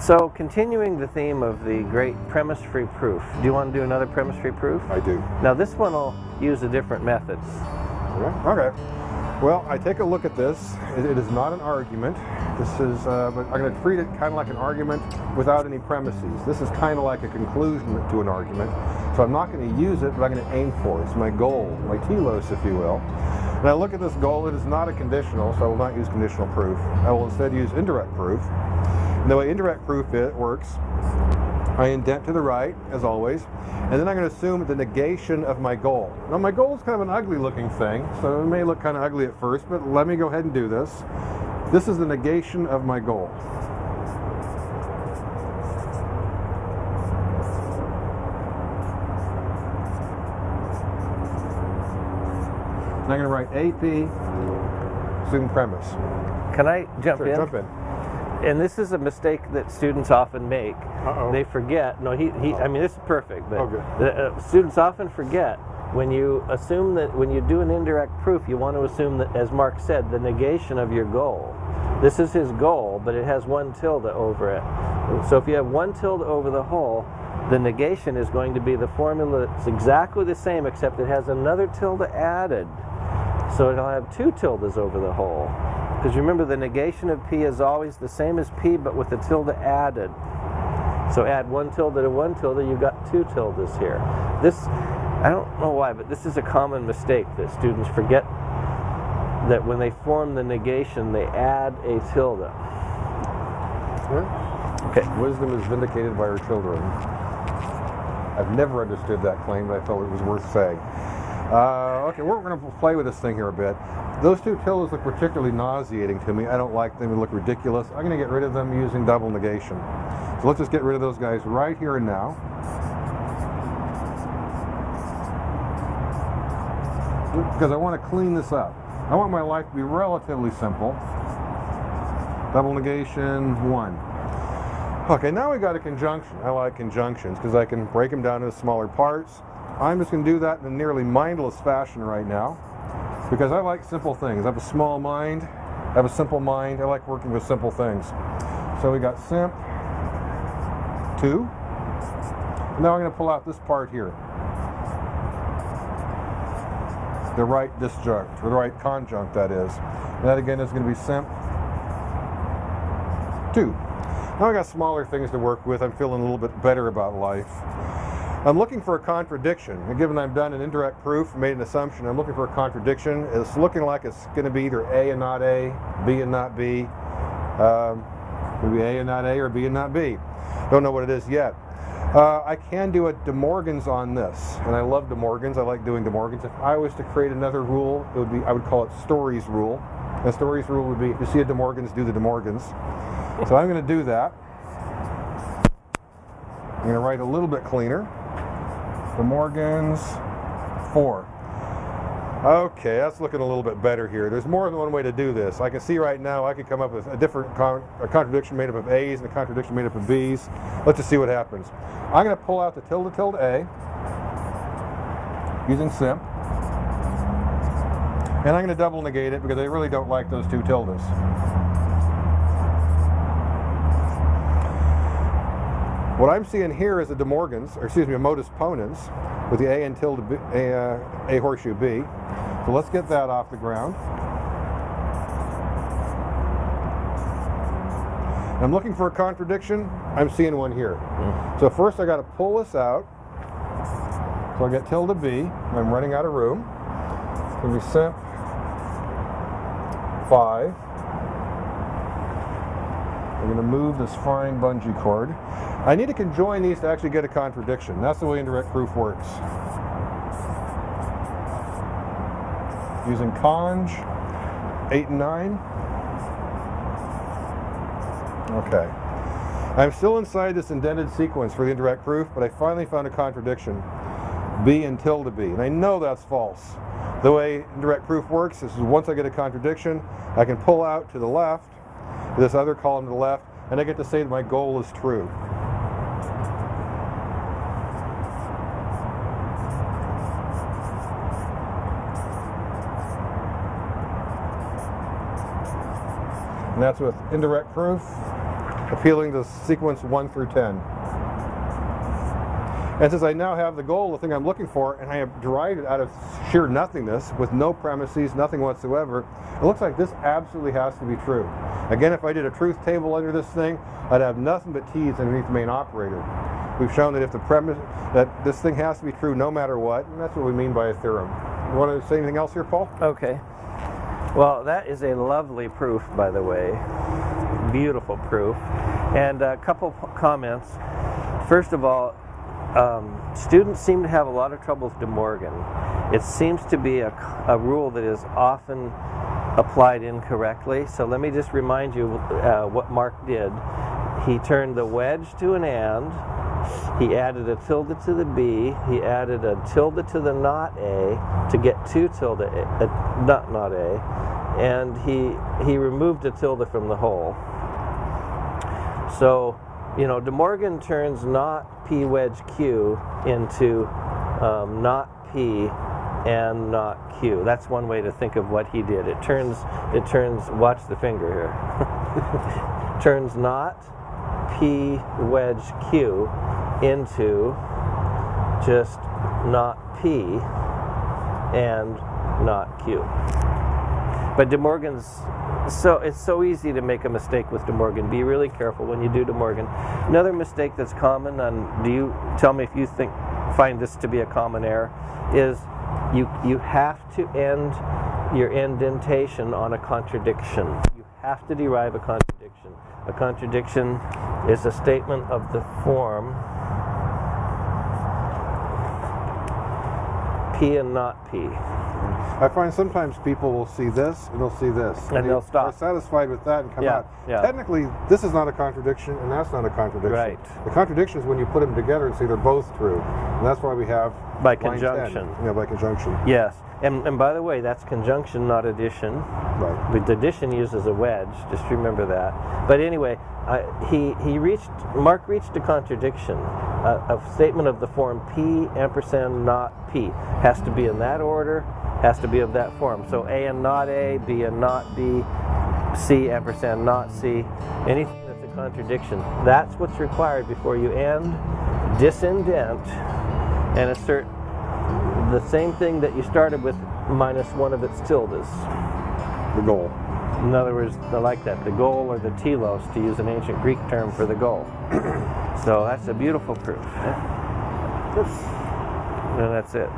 So, continuing the theme of the great premise-free proof, do you want to do another premise-free proof? I do. Now, this one will use a different method. Okay. Well, I take a look at this. it, it is not an argument. This is, uh, but I'm going to treat it kind of like an argument without any premises. This is kind of like a conclusion to an argument. So I'm not going to use it, but I'm going to aim for it. It's my goal, my telos, if you will. I look at this goal, it is not a conditional, so I will not use conditional proof. I will instead use indirect proof. And the way indirect proof it works, I indent to the right, as always, and then I'm going to assume the negation of my goal. Now my goal is kind of an ugly looking thing, so it may look kind of ugly at first, but let me go ahead and do this. This is the negation of my goal. And I'm going to write AP, assumed premise. Can I jump Sure, in? jump in. And this is a mistake that students often make. Uh-oh. They forget. No, he, he. I mean, this is perfect, but Oh, the, uh, students often forget when you assume that when you do an indirect proof, you want to assume that, as Mark said, the negation of your goal. This is his goal, but it has one tilde over it. So if you have one tilde over the whole, the negation is going to be the formula that's exactly the same, except it has another tilde added. So it'll have two tildes over the whole. Because remember, the negation of p is always the same as p, but with the tilde added. So add one tilde to one tilde, you've got two tildes here. This, I don't know why, but this is a common mistake that students forget that when they form the negation, they add a tilde. Okay. Wisdom is vindicated by her children. I've never understood that claim, but I felt it was worth saying. Uh, okay, we're going to play with this thing here a bit. Those two tildes look particularly nauseating to me. I don't like them. They look ridiculous. I'm going to get rid of them using double negation. So let's just get rid of those guys right here and now. Because I want to clean this up. I want my life to be relatively simple. Double negation, one. Okay, now we got a conjunction. I like conjunctions because I can break them down into smaller parts. I'm just going to do that in a nearly mindless fashion right now because I like simple things. I have a small mind, I have a simple mind. I like working with simple things. So we got simp, two. Now I'm going to pull out this part here. The right disjunct, or the right conjunct that is. And that again is going to be simp, two. Now I got smaller things to work with. I'm feeling a little bit better about life. I'm looking for a contradiction. And given I've done an indirect proof, made an assumption, I'm looking for a contradiction. It's looking like it's going to be either A and not A, B and not B. Um, maybe A and not A or B and not B. Don't know what it is yet. Uh, I can do a De Morgan's on this, and I love De Morgan's. I like doing De Morgan's. If I was to create another rule, it would be I would call it Stories rule. And Stories rule would be if you see a De Morgan's, do the De Morgan's. So I'm going to do that. I'm going to write a little bit cleaner. De Morgan's, four. Okay, that's looking a little bit better here. There's more than one way to do this. I can see right now I could come up with a different con a contradiction made up of A's and a contradiction made up of B's. Let's just see what happens. I'm going to pull out the tilde tilde A using simp. And I'm going to double negate it because I really don't like those two tildes. What I'm seeing here is a De Morgan's, or excuse me, a modus ponens with the A and tilde B, A, uh, A horseshoe B. So let's get that off the ground. I'm looking for a contradiction. I'm seeing one here. So first I got to pull this out. So I get tilde B. I'm running out of room. It's going to be simp 5. I'm going to move this fine bungee cord. I need to conjoin these to actually get a contradiction. That's the way indirect proof works. Using conj, 8 and 9. Okay. I'm still inside this indented sequence for the indirect proof, but I finally found a contradiction. B and tilde B. And I know that's false. The way indirect proof works is once I get a contradiction, I can pull out to the left, this other column to the left, and I get to say that my goal is true. And that's with indirect proof. appealing to sequence 1 through 10. And since I now have the goal, the thing I'm looking for, and I have derived it out of sheer nothingness with no premises, nothing whatsoever, it looks like this absolutely has to be true. Again, if I did a truth table under this thing, I'd have nothing but t's underneath the main operator. We've shown that if the premise, that this thing has to be true no matter what, and that's what we mean by a theorem. You want to say anything else here, Paul? Okay. Well, that is a lovely proof, by the way. Beautiful proof. And a couple comments. First of all, um, students seem to have a lot of trouble with De Morgan. It seems to be a, a, rule that is often applied incorrectly. So let me just remind you uh, what Mark did. He turned the wedge to an and. He added a tilde to the B. He added a tilde to the not A to get two tilde, a, a, not not A. And he, he removed a tilde from the whole. So you know, De Morgan turns not P wedge Q into um, not P and not Q. That's one way to think of what he did. It turns, it turns, watch the finger here, turns not P wedge Q into just not P and not Q. But De Morgan's so it's so easy to make a mistake with De Morgan. Be really careful when you do De Morgan. Another mistake that's common, and do you tell me if you think find this to be a common error, is you you have to end your indentation on a contradiction. You have to derive a contradiction. A contradiction is a statement of the form P and not P. I find sometimes people will see this and they'll see this. And they, will stop. Are satisfied with that and come yeah, out. Yeah. Technically, this is not a contradiction and that's not a contradiction. Right. The contradiction is when you put them together and see they're both true. And that's why we have by conjunction. Yeah, by conjunction. Yes. And, and by the way, that's conjunction, not addition. Right. The addition uses a wedge. Just remember that. But anyway, uh, he he reached Mark reached a contradiction. Uh, a statement of the form P ampersand not P has to be in that order has to be of that form. So A and not A, B and not B, C ampersand not C, anything that's a contradiction. That's what's required before you end, disindent, and assert the same thing that you started with minus one of its tildes. The goal. In other words, I like that, the goal or the telos, to use an ancient Greek term for the goal. so that's a beautiful proof. And that's it.